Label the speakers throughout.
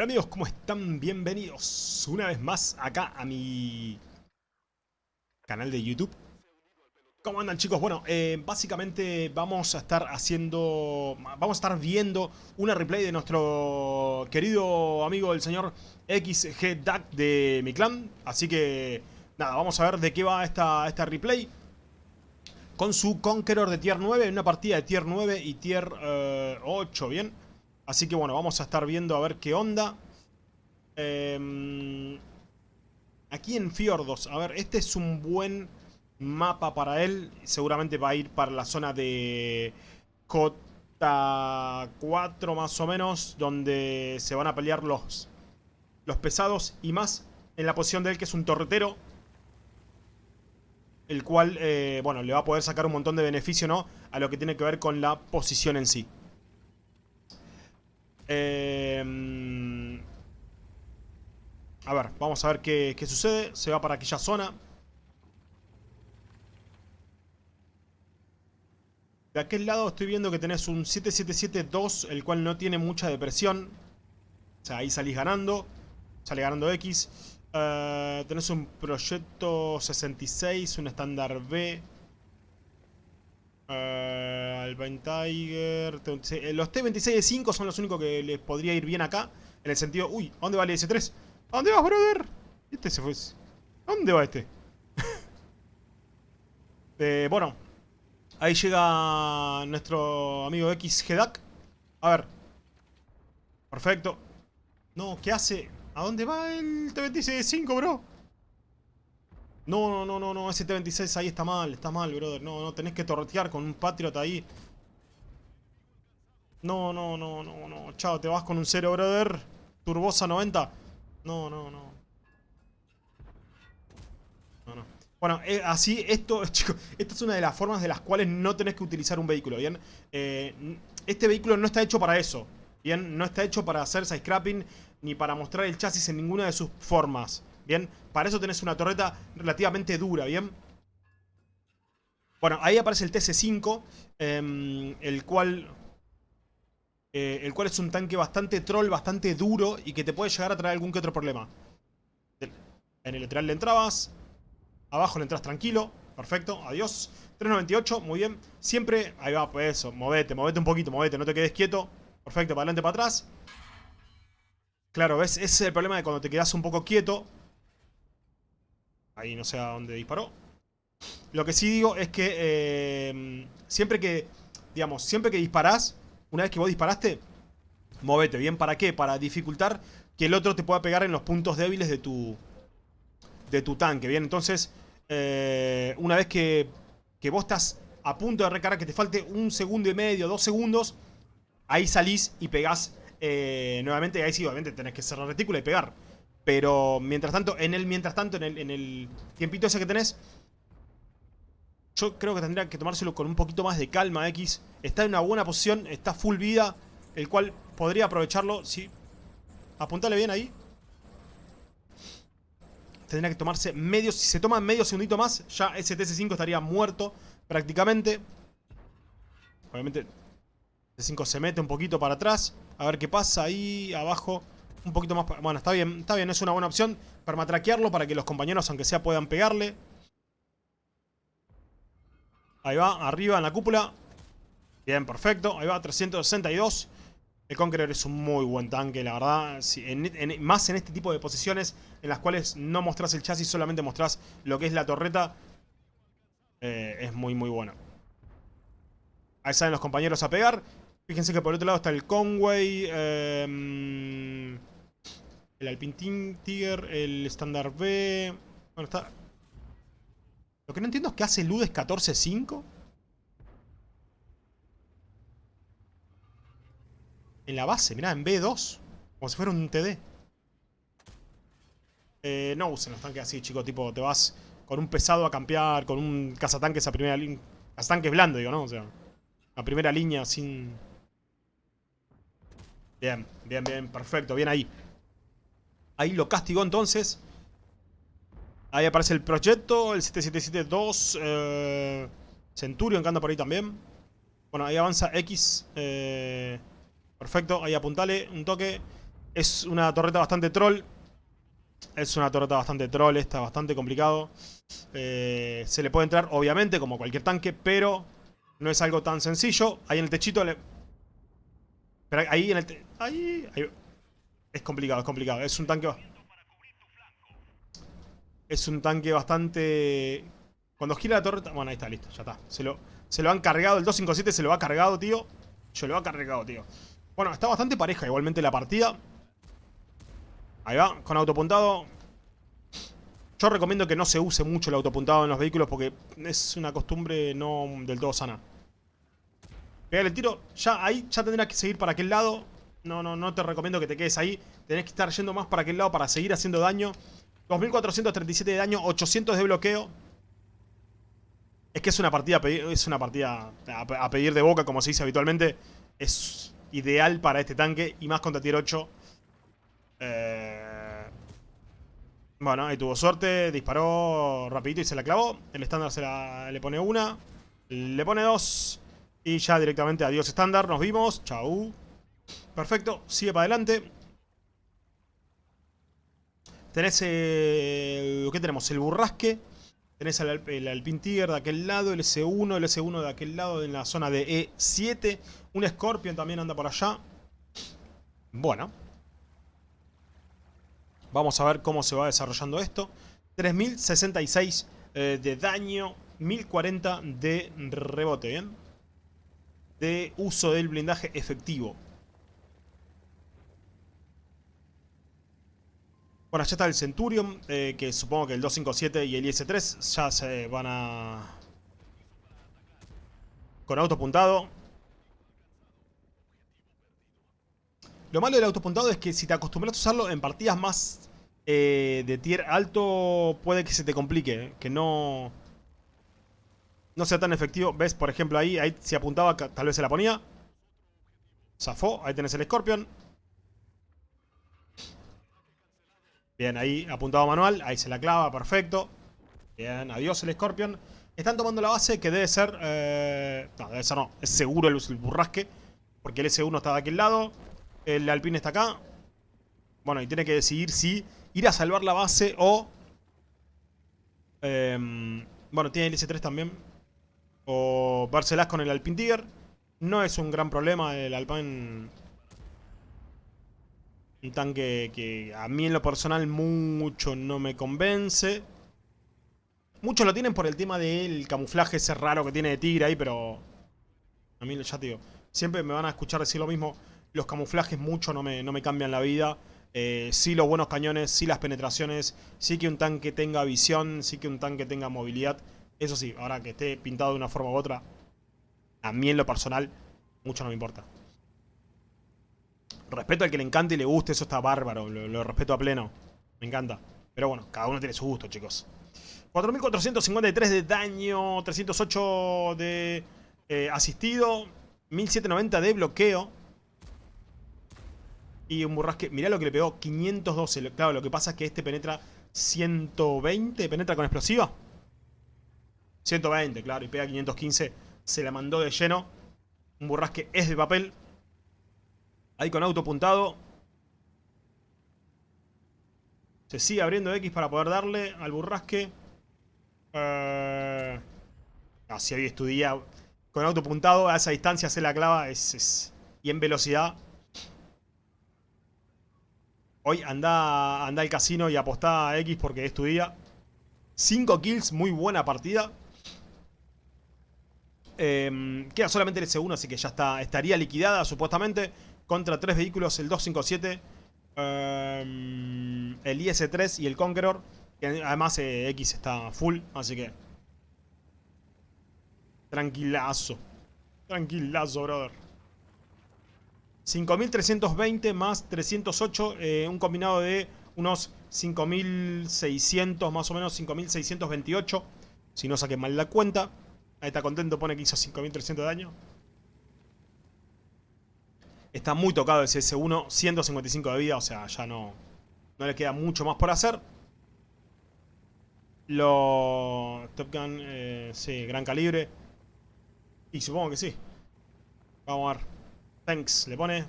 Speaker 1: Hola amigos, ¿cómo están? Bienvenidos una vez más acá a mi canal de YouTube. ¿Cómo andan chicos? Bueno, eh, básicamente vamos a estar haciendo, vamos a estar viendo una replay de nuestro querido amigo el señor XG Duck de mi clan. Así que, nada, vamos a ver de qué va esta, esta replay. Con su Conqueror de tier 9, en una partida de tier 9 y tier 8, eh, ¿bien? Así que bueno, vamos a estar viendo a ver qué onda. Em, aquí en Fiordos, a ver, este es un buen mapa para él. Seguramente va a ir para la zona de Cota 4 más o menos, donde se van a pelear los, los pesados y más en la posición de él que es un torretero. El cual, eh, bueno, le va a poder sacar un montón de beneficio, ¿no? A lo que tiene que ver con la posición en sí. Em, a ver, vamos a ver qué, sucede. Se va para aquella zona. De aquel lado estoy viendo que tenés un 777-2, el cual no tiene mucha depresión. O sea, ahí salís ganando. Sale ganando X. Uh, tenés un proyecto 66, un estándar B. Uh, Alpine Tiger. Eh, los T26 de 5 son los únicos que les podría ir bien acá. En el sentido, uy, ¿a dónde va el S3? ¿A dónde vas, brother? Este se fue. ¿A dónde va este? eh, bueno, ahí llega nuestro amigo XGDAC. A ver. Perfecto. No, ¿qué hace? ¿A dónde va el T26 de 5, bro? No, no, no, no, no, ese T-26 ahí está mal, está mal, brother. No, no, tenés que torretear con un Patriot ahí. No, no, no, no, no. Chao, te vas con un 0, brother. Turbosa 90. No, no, no. No, no. Bueno, eh, así, esto, chicos, esta es una de las formas de las cuales no tenés que utilizar un vehículo, ¿bien? Eh, este vehículo no está hecho para eso, ¿bien? No está hecho para hacer side-scrapping ni para mostrar el chasis en ninguna de sus formas. ¿Bien? Para eso tenés una torreta relativamente dura, ¿bien? Bueno, ahí aparece el TC5, em, el cual... Eh, el cual es un tanque bastante troll, bastante duro y que te puede llegar a traer algún que otro problema. En el lateral le entrabas, abajo le entras tranquilo, perfecto, adiós. 398, muy bien. Siempre, ahí va, pues eso, movete, movete un poquito, movete, no te quedes quieto. Perfecto, para adelante, para atrás. Claro, ¿ves? Ese es el problema de cuando te quedas un poco quieto. Ahí no sé a dónde disparó. Lo que sí digo es que eh, siempre que, digamos, siempre que disparás, una vez que vos disparaste, movete. ¿Bien? ¿Para qué? Para dificultar que el otro te pueda pegar en los puntos débiles de tu, de tu tanque. Bien, entonces, eh, una vez que, que vos estás a punto de recargar, que te falte un segundo y medio, dos segundos, ahí salís y pegás eh, nuevamente. Ahí sí, obviamente tenés que cerrar retícula y pegar. Pero mientras tanto, en el mientras tanto, en el, tiempito ese que tenés, yo creo que tendría que tomárselo con un poquito más de calma, X. Está en una buena posición, está full vida, el cual podría aprovecharlo. Sí. Apuntale bien ahí. Tendría que tomarse medio, si se toma medio segundito más, ya ese TC5 estaría muerto prácticamente. Obviamente, TC5 se mete un poquito para atrás. A ver qué pasa ahí abajo un poquito más... Bueno, está bien, está bien, es una buena opción. Permatraquearlo para que los compañeros, aunque sea, puedan pegarle. Ahí va, arriba en la cúpula. Bien, perfecto. Ahí va, 362. El Conqueror es un muy buen tanque, la verdad. más en este tipo de posiciones en las cuales no mostrás el chasis, solamente mostrás lo que es la torreta. Eh, es muy, muy bueno. Ahí salen los compañeros a pegar. Fíjense que por el otro lado está el Conway. Eh, el Alpine Tiger, el Standard B... Bueno, está... Lo que no entiendo es que hace Ludes 14-5. En la base, mirá, en B2. Como si fuera un TD. Eh, no usen los tanques así, chicos. Tipo, te vas con un pesado a campear, con un cazatanques a primera línea. Cazatanques blando, digo, ¿no? O sea, a primera línea sin... Bien, bien, bien, perfecto, bien ahí. Ahí lo castigó entonces. Ahí aparece el proyecto, el 777-2. Eh, Centurion que anda por ahí también. Bueno, ahí avanza X. Eh, perfecto, ahí apuntale un toque. Es una torreta bastante troll. Es una torreta bastante troll, está bastante complicado. Eh, se le puede entrar, obviamente, como cualquier tanque, pero no es algo tan sencillo. Ahí en el techito le... Pero ahí en el... Ahí, ahí... Es complicado, es complicado. Es un tanque... Es un tanque bastante... Cuando gira la torreta... Bueno, ahí está, listo, ya está. Se lo, se lo han cargado, el 257 se lo ha cargado, tío. Se lo ha cargado, tío. Bueno, está bastante pareja igualmente la partida. Ahí va, con autopuntado. Yo recomiendo que no se use mucho el autopuntado en los vehículos porque es una costumbre no del todo sana. Pegale el tiro, ya ahí ya tendrás que seguir para aquel lado. No, no, no te recomiendo que te quedes ahí. Tenés que estar yendo más para aquel lado para seguir haciendo daño. 2437 de daño, 800 de bloqueo. Es que es una partida, es una partida a pedir de boca, como se dice habitualmente. Es ideal para este tanque y más contra tier 8. Eh... Bueno, ahí tuvo suerte, disparó rapidito y se la clavó. El estándar se la, le pone una, le pone dos. Y ya directamente adiós estándar, nos vimos. Chau. Perfecto, sigue para adelante. Tenés, eh, ¿qué tenemos? El burrasque. Tenés el, el Alpine Tiger de aquel lado, el S1, el S1 de aquel lado en la zona de E7. Un Scorpion también anda por allá. Bueno. Vamos a ver cómo se va desarrollando esto. 3066 eh, de daño, 1040 de rebote, ¿bien? De uso del blindaje efectivo. Bueno, ya está el Centurion, eh, que supongo que el 257 y el IS-3 ya se van a... Con auto apuntado. Lo malo del autopuntado es que si te acostumbras a usarlo en partidas más eh, de tier alto, puede que se te complique. Que no... No sea tan efectivo. ¿Ves? Por ejemplo, ahí, ahí si apuntaba, tal vez se la ponía. Zafó. Ahí tenés el Scorpion. Bien, ahí apuntado manual. Ahí se la clava. Perfecto. Bien, adiós el Scorpion. Están tomando la base que debe ser... Eh, no, debe ser no. Es seguro el, el burrasque. Porque el S1 está de aquel lado. El Alpine está acá. Bueno, y tiene que decidir si ir a salvar la base o... Em, bueno, tiene el S3 también. O vérselas con el Alpine Tiger. No es un gran problema el Alpine... Un tanque que a mí en lo personal mucho no me convence. Muchos lo tienen por el tema del camuflaje ese raro que tiene de tigre ahí, pero... A mí ya te digo, siempre me van a escuchar decir lo mismo. Los camuflajes mucho no me, no me cambian la vida. Eh, sí los buenos cañones, sí las penetraciones, sí que un tanque tenga visión, sí que un tanque tenga movilidad. Eso sí, ahora que esté pintado de una forma u otra, a mí en lo personal, mucho no me importa. Respeto al que le encante y le guste, eso está bárbaro, lo, respeto a pleno. Me encanta. Pero bueno, cada uno tiene su gusto, chicos. 4453 de daño, 308 de eh, asistido, 1790 de bloqueo. Y un burrasque, mirá lo que le pegó, 512. Claro, lo que pasa es que este penetra 120, penetra con explosiva. 120, claro, y pega 515. Se la mandó de lleno. Un burrasque es de papel. Ahí con auto puntado. Se sigue abriendo X para poder darle al burrasque. Eh... si hoy estudia con auto puntado a esa distancia se la clava. es... Y en velocidad Hoy anda, anda al casino y apostá a X porque es tu día. 5 kills, muy buena partida. Em, queda solamente el S1, así que ya está, estaría liquidada supuestamente. Contra tres vehículos, el 257, em, el IS-3 y el Conqueror. Que además eh, X está full, así que... Tranquilazo. Tranquilazo, brother. 5.320 más 308, eh, un combinado de unos 5.600, más o menos 5.628. Si no saqué mal la cuenta. Ahí está contento, pone que hizo 5.300 de daño. Está muy tocado el CS1, 155 de vida, o sea, ya no, no le queda mucho más por hacer. Lo... Top Gun, eh, sí, gran calibre. Y supongo que sí. Vamos a ver. Thanks, le pone.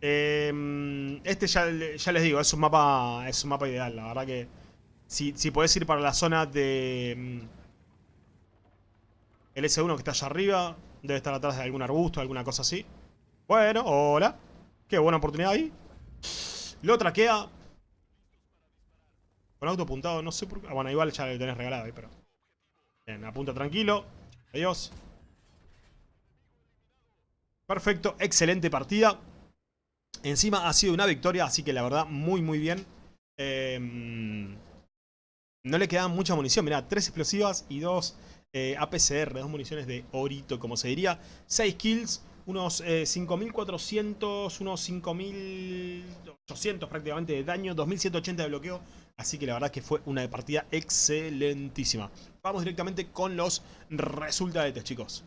Speaker 1: Em, este ya, ya, les digo, es un mapa es un mapa ideal. La verdad que si, si podés ir para la zona de... El S1 que está allá arriba, debe estar atrás de algún arbusto, alguna cosa así. Bueno, hola. Qué buena oportunidad ahí. Lo traquea. Con auto apuntado, no sé por qué. Ah, bueno, igual ya le tenés regalado ahí, pero... Bien, apunta tranquilo. Adiós. Perfecto, excelente partida. Encima ha sido una victoria, así que la verdad, muy muy bien. Em, no le quedan mucha munición, mirá, tres explosivas y dos eh, APCR, dos municiones de orito, como se diría. Seis kills, unos 5.400, eh, unos 5.800 prácticamente de daño, 2.180 de bloqueo. Así que la verdad que fue una partida excelentísima. Vamos directamente con los resultados, chicos.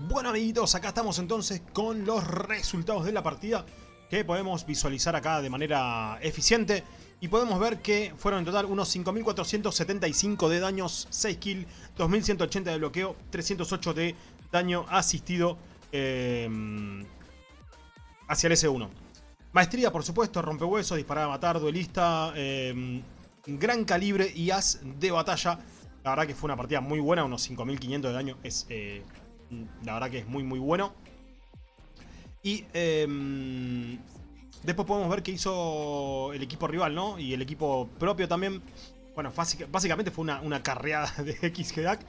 Speaker 1: Bueno amiguitos, acá estamos entonces con los resultados de la partida que podemos visualizar acá de manera eficiente y podemos ver que fueron en total unos 5.475 de daños, 6 kills, 2.180 de bloqueo, 308 de daño asistido eh, hacia el S1. Maestría, por supuesto, rompehuesos, disparar a matar, duelista, eh, gran calibre y as de batalla. La verdad que fue una partida muy buena, unos 5.500 de daño es... Eh, la verdad que es muy muy bueno. Y em, después podemos ver que hizo el equipo rival, ¿no? Y el equipo propio también. Bueno, básicamente fue una, carreada de XGDAC.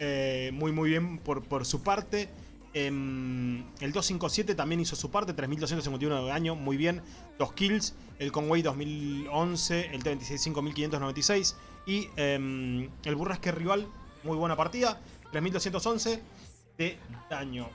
Speaker 1: Eh, muy muy bien por, su parte. Em, el 257 también hizo su parte, 3251 de daño, muy bien. Dos kills, el Conway 2011, el T26 5596 y em, el Burrasque rival, muy buena partida, 3211 de daño.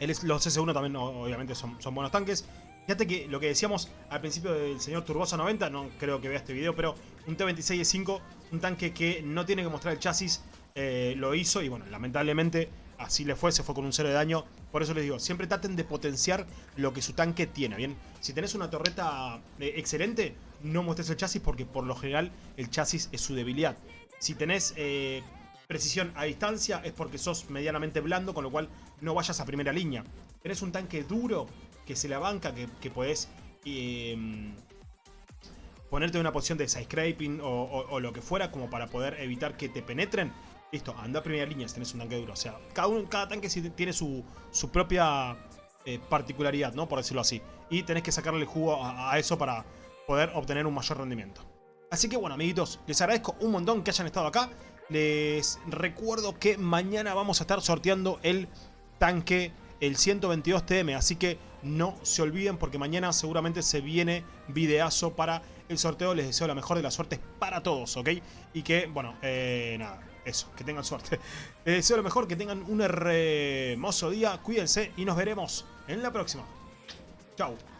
Speaker 1: los S1 también obviamente son, buenos tanques. Fíjate que lo que decíamos al principio del señor Turbosa 90, no creo que vea este video, pero un T26E5, un tanque que no tiene que mostrar el chasis, eh, lo hizo y bueno, lamentablemente así le fue, se fue con un cero de daño. Por eso les digo, siempre traten de potenciar lo que su tanque tiene, ¿bien? Si tenés una torreta eh, excelente, no muestres el chasis porque por lo general el chasis es su debilidad. Si tenés eh, precisión a distancia es porque sos medianamente blando, con lo cual no vayas a primera línea. Tenés un tanque duro que se la banca, que, que podés em, ponerte en una posición de side scraping o, lo que fuera, como para poder evitar que te penetren. Listo, anda a primera línea si tenés un tanque duro. O sea, cada, cada tanque tiene su, su propia eh, particularidad, ¿no? Por decirlo así. Y tenés que sacarle el jugo a eso para poder obtener un mayor rendimiento. Así que bueno, amiguitos, les agradezco un montón que hayan estado acá. Les recuerdo que mañana vamos a estar sorteando el tanque, el 122 TM. Así que no se olviden porque mañana seguramente se viene videazo para el sorteo. Les deseo la mejor de las suertes para todos, ¿ok? Y que, bueno, eh, nada, eso, que tengan suerte. Les deseo lo mejor, que tengan un hermoso día. Cuídense y nos veremos en la próxima. Chao.